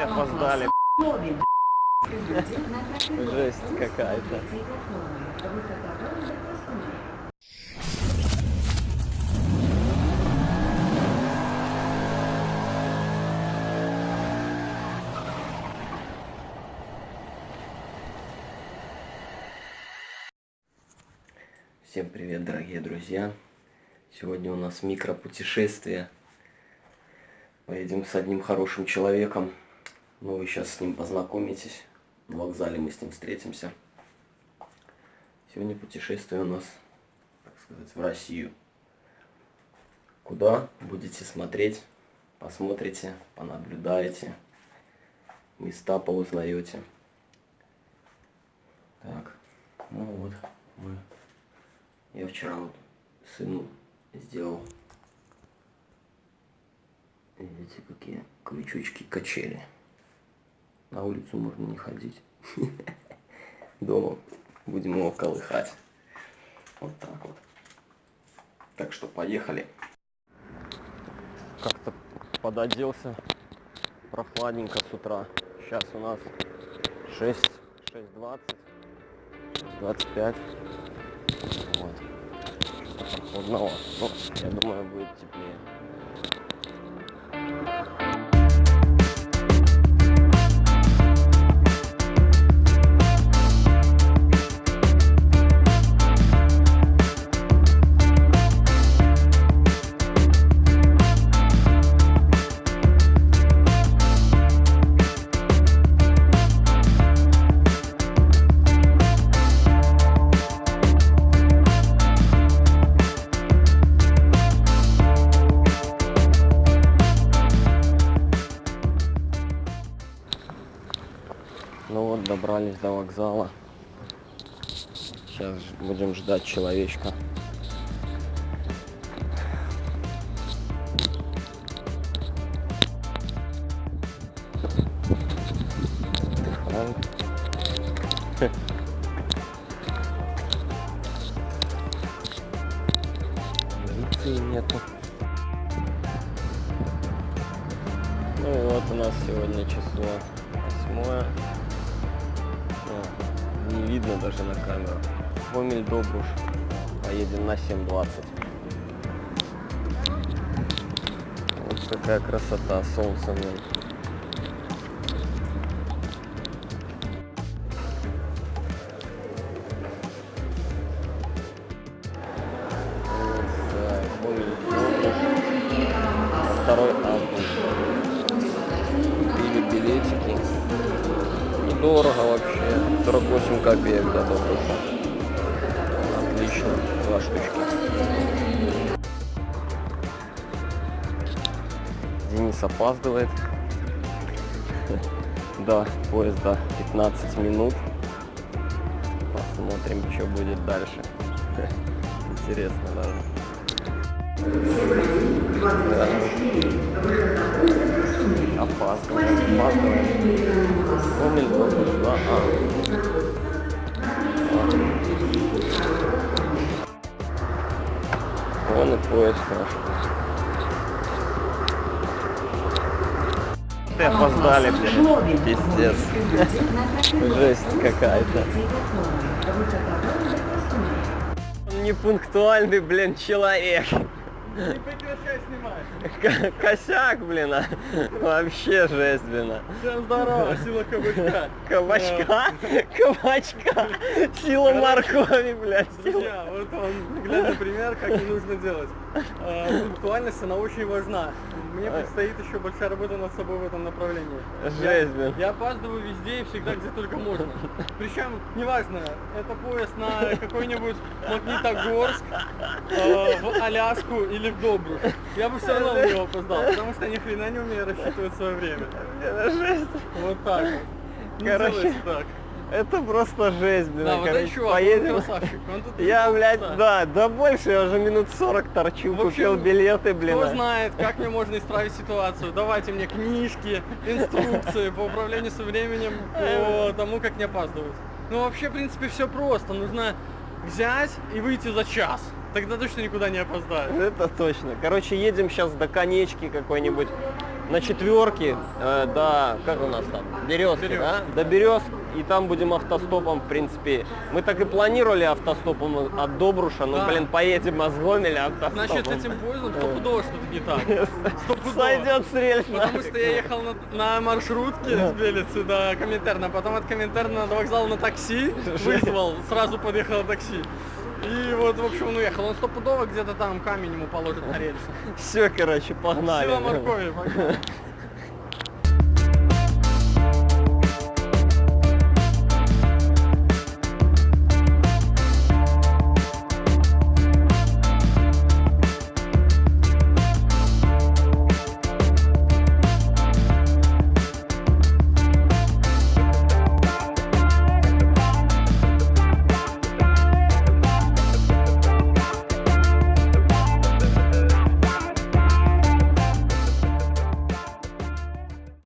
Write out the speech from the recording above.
ты опоздали. Жесть какая-то. Всем привет, дорогие друзья! Сегодня у нас микропутешествие. Поедем с одним хорошим человеком. Ну, вы сейчас с ним познакомитесь. На вокзале мы с ним встретимся. Сегодня путешествие у нас, так сказать, в Россию. Куда будете смотреть, посмотрите, понаблюдаете, места поузнаете. Так, ну вот, мы я вчера вот сыну сделал, видите, какие крючочки качели. На улицу можно не ходить. Дома будем его колыхать. Вот так вот. Так что поехали. Как-то пододелся прохладненько с утра. Сейчас у нас 6, 6.20, 25. Вот. Одного. Ну, я думаю, будет теплее. добрались до вокзала. Сейчас будем ждать человечка. Полиции нету. Ну и вот у нас сегодня число восьмое не видно даже на камеру. Гомель Добруш. Поедем на 7.20. Вот такая красота, солнце нет. Второй август. Купили билетики. Недорого вообще. 48 копеек до Добруша. Отлично. Два штучки. Денис опаздывает. Да, поезда 15 минут. Посмотрим, что будет дальше. Интересно даже. Да. Опаздываем, опаздываем. Гомель, Добруш, 2А. Вон и поезд хорошо. Ты опоздали, блин. Пиздец. Жесть какая-то. Непунктуальный, блин, человек. Не прекращай снимать. Косяк, блин, а. Вообще жесть, блин. а. Всем здорово, сила кабачка. Кабачка, кабачка, сила моркови, блядь. Друзья, вот он наглядный пример, как не нужно делать. Э, Пунктуальность, она очень важна. Мне предстоит еще большая работа над собой в этом направлении. Жесть, блин. Я опаздываю везде и всегда, где только можно. Причем, неважно, это поезд на какой-нибудь Магнитогорск, э, в Аляску или в Добруш. Я бы все равно на него опоздал, потому что ни хрена не умею рассчитывать свое время. Это жесть. Вот так вот. Короче, так. Это просто жесть, блин. Да, вот короче, чувак, поедем. он красавчик. Он тут Я, блядь, да, да больше, я уже минут 40 торчу, В общем, купил билеты, блин. Кто знает, как мне можно исправить ситуацию? Давайте мне книжки, инструкции по управлению со временем, по тому, как не опаздывать. Ну, вообще, в принципе, все просто. Нужно взять и выйти за час. Тогда точно никуда не опоздаешь. Это точно. Короче, едем сейчас до конечки какой-нибудь. На четверке э, до, как у нас там, Березки, Березки. да? До Березк, и там будем автостопом, в принципе. Мы так и планировали автостопом от Добруша, но, Да. блин, поедем из Гомеля автостопом. Значит, этим поездом стопудово что-то не так. Стопудово. Сойдет с рельс. Потому что я ехал на, на маршрутке с Белицы до Коминтерна, потом от Коминтерна до вокзала на такси вызвал, сразу подъехал на такси. И вот, в общем, он уехал. Он стопудово где-то там камень ему положит на рельсы. Все, короче, погнали. Сила моркови. погнали.